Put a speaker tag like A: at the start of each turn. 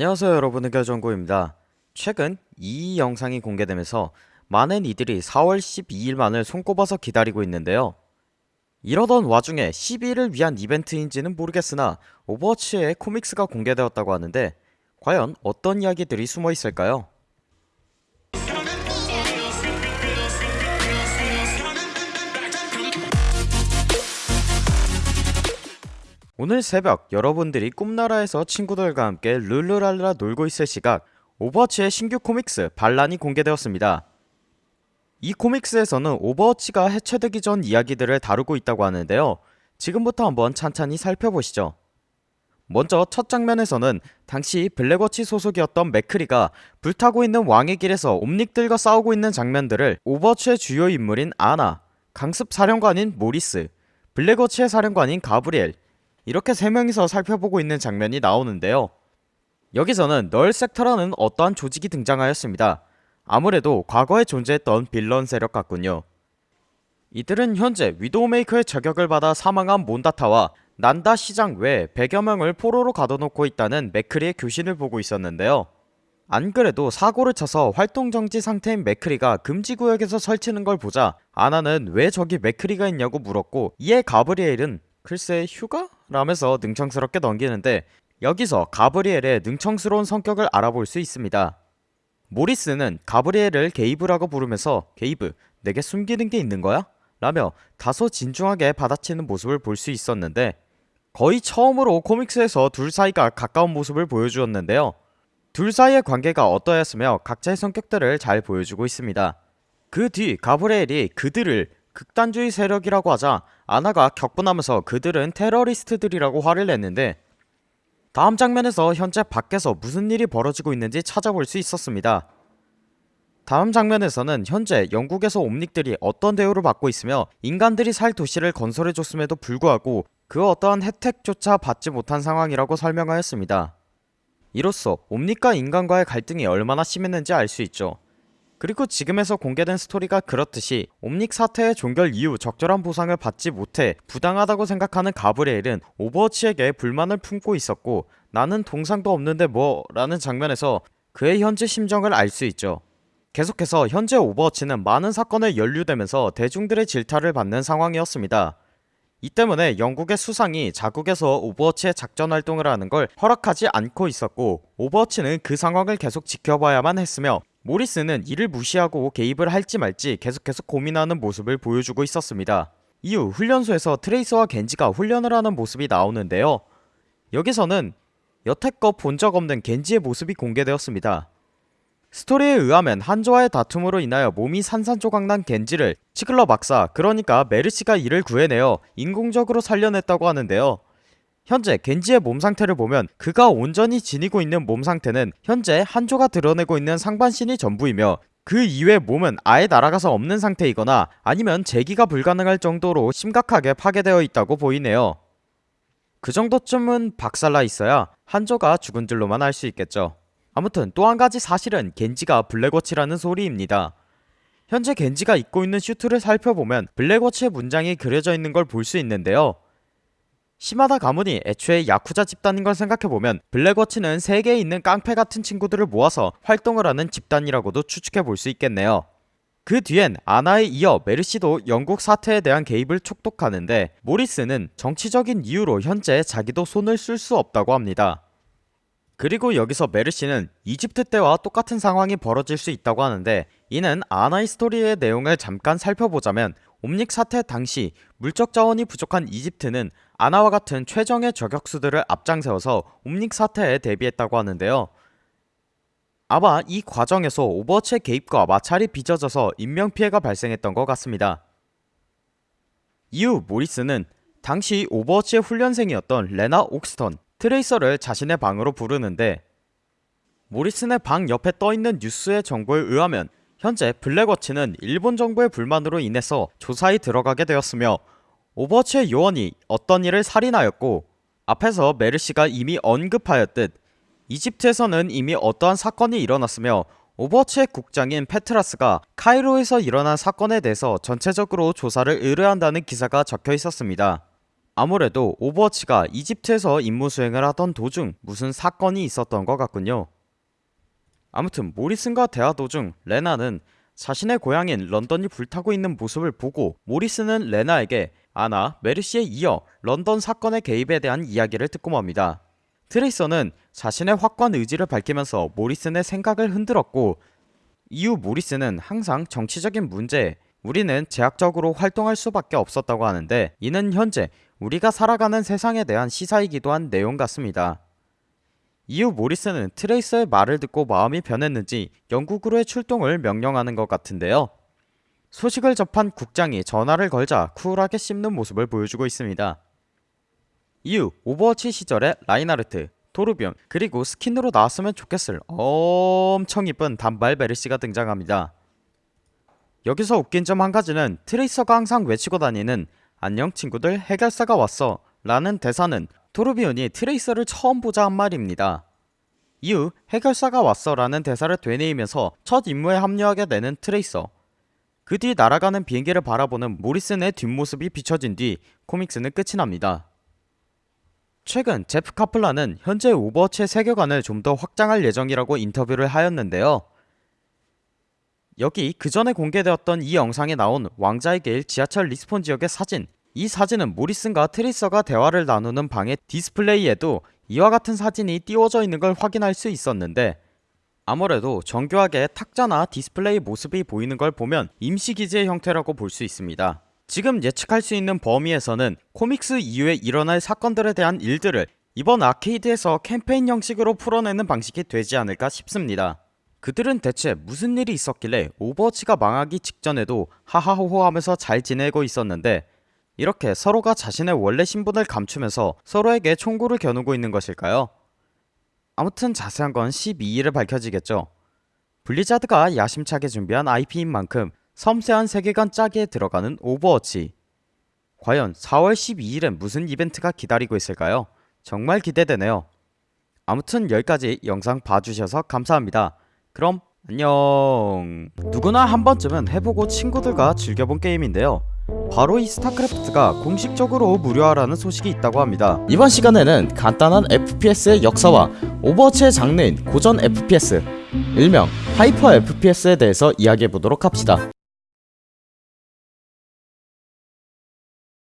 A: 안녕하세요 여러분. 의결정구입니다. 최근 이 영상이 공개되면서 많은 이들이 4월 12일만을 손꼽아서 기다리고 있는데요. 이러던 와중에 12일을 위한 이벤트인지는 모르겠으나 오버워치의 comics가 공개되었다고 하는데 과연 어떤 이야기들이 숨어 있을까요? 오늘 새벽 여러분들이 꿈나라에서 친구들과 함께 룰루랄라 놀고 있을 시각 오버워치의 신규 comics 반란이 공개되었습니다. 이 comics에서는 오버워치가 해체되기 전 이야기들을 다루고 있다고 하는데요. 지금부터 한번 찬찬히 살펴보시죠. 먼저 첫 장면에서는 당시 블랙워치 소속이었던 맥크리가 불타고 있는 왕의 길에서 옴닉들과 싸우고 있는 장면들을 오버워치의 주요 인물인 아나, 강습 사령관인 모리슨, 블랙워치의 사령관인 가브리엘 이렇게 세 명이서 살펴보고 있는 장면이 나오는데요. 여기서는 널 섹터라는 어떠한 조직이 등장하였습니다. 아무래도 과거에 존재했던 빌런 세력 같군요. 이들은 현재 위도우메이커의 저격을 받아 사망한 몬다타와 난다 시장 외 100여 명을 포로로 가둬놓고 있다는 맥크리의 교신을 보고 있었는데요. 안 그래도 사고를 쳐서 활동정지 상태인 맥크리가 금지구역에서 설치는 걸 보자 아나는 왜 저기 맥크리가 있냐고 물었고 이에 가브리엘은 글쎄 휴가? 라면서 능청스럽게 넘기는데 여기서 가브리엘의 능청스러운 성격을 알아볼 수 있습니다. 모리슨은 가브리엘을 게이브라고 부르면서 게이브 내게 숨기는 게 있는 거야? 라며 다소 진중하게 받아치는 모습을 볼 수 있었는데 거의 처음으로 코믹스에서 둘 사이가 가까운 모습을 보여주었는데요. 둘 사이의 관계가 어떠했으며 각자의 성격들을 잘 보여주고 있습니다. 그 뒤 가브리엘이 그들을 극단주의 세력이라고 하자 아나가 격분하면서 그들은 테러리스트들이라고 화를 냈는데 다음 장면에서 현재 밖에서 무슨 일이 벌어지고 있는지 찾아볼 수 있었습니다. 다음 장면에서는 현재 영국에서 옴닉들이 어떤 대우를 받고 있으며 인간들이 살 도시를 건설해줬음에도 불구하고 그 어떠한 혜택조차 받지 못한 상황이라고 설명하였습니다. 이로써 옴닉과 인간과의 갈등이 얼마나 심했는지 알 수 있죠. 그리고 지금에서 공개된 스토리가 그렇듯이 옴닉 사태의 종결 이후 적절한 보상을 받지 못해 부당하다고 생각하는 가브리엘은 오버워치에게 불만을 품고 있었고 나는 동상도 없는데 뭐 라는 장면에서 그의 현재 심정을 알 수 있죠. 계속해서 현재 오버워치는 많은 사건에 연루되면서 대중들의 질타를 받는 상황이었습니다. 이 때문에 영국의 수상이 자국에서 오버워치의 작전 활동을 하는 걸 허락하지 않고 있었고 오버워치는 그 상황을 계속 지켜봐야만 했으며 모리슨은 이를 무시하고 개입을 할지 말지 계속해서 고민하는 모습을 보여주고 있었습니다. 이후 훈련소에서 트레이서와 겐지가 훈련을 하는 모습이 나오는데요. 여기서는 여태껏 본 적 없는 겐지의 모습이 공개되었습니다. 스토리에 의하면 한조와의 다툼으로 인하여 몸이 산산조각난 겐지를 치클러 박사 그러니까 메르시가 이를 구해내어 인공적으로 살려냈다고 하는데요. 현재 겐지의 몸 상태를 보면 그가 온전히 지니고 있는 몸 상태는 현재 한조가 드러내고 있는 상반신이 전부이며 그 이외 몸은 아예 날아가서 없는 상태이거나 아니면 재기가 불가능할 정도로 심각하게 파괴되어 있다고 보이네요. 그 정도쯤은 박살나 있어야 한조가 죽은 줄로만 알 수 있겠죠. 아무튼 또 한 가지 사실은 겐지가 블랙워치라는 소리입니다. 현재 겐지가 입고 있는 슈트를 살펴보면 블랙워치의 문장이 그려져 있는 걸 볼 수 있는데요. 시마다 가문이 애초에 야쿠자 집단인 걸 생각해보면 블랙워치는 세계에 있는 깡패 같은 친구들을 모아서 활동을 하는 집단이라고도 추측해 볼 수 있겠네요. 그 뒤엔 아나에 이어 메르시도 영국 사태에 대한 개입을 촉구하는데 모리슨은 정치적인 이유로 현재 자기도 손을 쓸 수 없다고 합니다. 그리고 여기서 메르시는 이집트 때와 똑같은 상황이 벌어질 수 있다고 하는데 이는 아나의 스토리의 내용을 잠깐 살펴보자면 옴닉 사태 당시 물적 자원이 부족한 이집트는 아나와 같은 최정예 저격수들을 앞장세워서 옴닉 사태에 대비했다고 하는데요. 아마 이 과정에서 오버워치의 개입과 마찰이 빚어져서 인명피해가 발생했던 것 같습니다. 이후 모리슨은 당시 오버워치의 훈련생이었던 레나 옥스턴, 트레이서를 자신의 방으로 부르는데 모리슨의 방 옆에 떠있는 뉴스의 정보에 의하면 현재 블랙워치는 일본 정부의 불만으로 인해서 조사에 들어가게 되었으며 오버워치의 요원이 어떤 이를 살인하였고 앞에서 메르시가 이미 언급하였듯 이집트에서는 이미 어떠한 사건이 일어났으며 오버워치의 국장인 페트라스가 카이로에서 일어난 사건에 대해서 전체적으로 조사를 의뢰한다는 기사가 적혀 있었습니다. 아무래도 오버워치가 이집트에서 임무 수행을 하던 도중 무슨 사건이 있었던 것 같군요. 아무튼 모리슨과 대화 도중 레나는 자신의 고향인 런던이 불타고 있는 모습을 보고 모리슨은 레나에게 아나, 메르시에 이어 런던 사건의 개입에 대한 이야기를 듣고 맙니다. 트레이서는 자신의 확고한 의지를 밝히면서 모리슨의 생각을 흔들었고 이후 모리슨은 항상 정치적인 문제에 우리는 제약적으로 활동할 수밖에 없었다고 하는데 이는 현재 우리가 살아가는 세상에 대한 시사이기도 한 내용 같습니다. 이후 모리슨은 트레이서의 말을 듣고 마음이 변했는지 영국으로의 출동을 명령하는 것 같은데요. 소식을 접한 국장이 전화를 걸자 쿨하게 씹는 모습을 보여주고 있습니다. 이후 오버워치 시절의 라인하르트, 토르비욘 그리고 스킨으로 나왔으면 좋겠을 엄청 이쁜 단발 메르시가 등장합니다. 여기서 웃긴 점 한 가지는 트레이서가 항상 외치고 다니는 안녕 친구들 해결사가 왔어 라는 대사는 토르비욘이 트레이서를 처음 보자 한 말입니다. 이후 해결사가 왔어 라는 대사를 되뇌이면서 첫 임무에 합류하게 되는 트레이서 그 뒤 날아가는 비행기를 바라보는 모리슨의 뒷모습이 비춰진 뒤 코믹스는 끝이 납니다. 최근 제프 카플란은 현재 오버워치의 세계관을 좀 더 확장할 예정이라고 인터뷰를 하였는데요. 여기 그 전에 공개되었던 이 영상에 나온 왕의 길 지하철 respawn 지역의 사진 이 사진은 모리슨과 트레이서가 대화를 나누는 방의 디스플레이에도 이와 같은 사진이 띄워져 있는 걸 확인할 수 있었는데 아무래도 정교하게 탁자나 디스플레이 모습이 보이는 걸 보면 임시기지의 형태라고 볼 수 있습니다. 지금 예측할 수 있는 범위에서는 코믹스 이후에 일어날 사건들에 대한 일들을 이번 아케이드에서 캠페인 형식으로 풀어내는 방식이 되지 않을까 싶습니다. 그들은 대체 무슨 일이 있었길래 오버워치가 망하기 직전에도 하하호호 하면서 잘 지내고 있었는데 이렇게 서로가 자신의 원래 신분을 감추면서 서로에게 총구를 겨누고 있는 것일까요? 아무튼 자세한 건 12일에 밝혀지겠죠. 블리자드가 야심차게 준비한 IP인 만큼 섬세한 세계관 짜기에 들어가는 오버워치. 과연 4월 12일엔 무슨 이벤트가 기다리고 있을까요? 정말 기대되네요. 아무튼 여기까지 영상 봐주셔서 감사합니다. 그럼 안녕. 누구나 한 번쯤은 해보고 친구들과 즐겨본 게임인데요. 바로 이 스타크래프트가 공식적으로 무료화라는 소식이 있다고 합니다. 이번 시간에는 간단한 FPS의 역사와 오버워치의 장르인 고전 FPS, 일명 hyper FPS에 대해서 이야기해보도록 합시다.